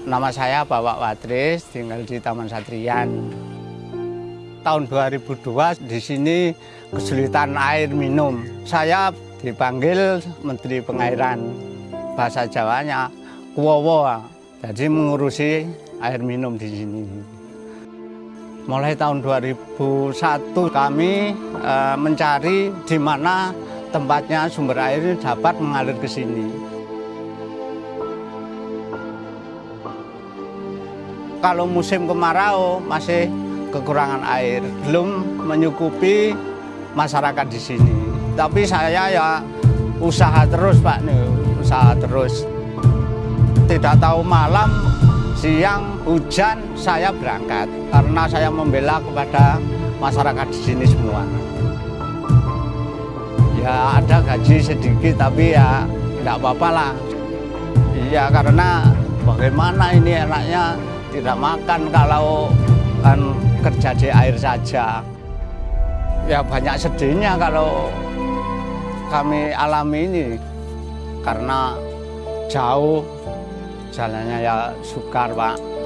Nama saya Bapak Watris, tinggal di Taman Satrian. Tahun 2002 di sini kesulitan air minum. Saya dipanggil Menteri Pengairan. Bahasa Jawanya Kuwowo. Jadi mengurusi air minum di sini. Mulai tahun 2001 kami e, mencari di mana tempatnya sumber air dapat mengalir ke sini. Kalau musim kemarau masih kekurangan air, belum menyukupi masyarakat di sini. Tapi saya ya usaha terus Pak nih, usaha terus. Tidak tahu malam, siang, hujan saya berangkat karena saya membela kepada masyarakat di sini semua. Ya ada gaji sedikit tapi ya tidak apa-apa lah. Iya karena bagaimana ini enaknya tidak makan kalau kan kerja di air saja. Ya banyak sedihnya kalau kami alami ini karena jauh jalannya ya sukar Pak.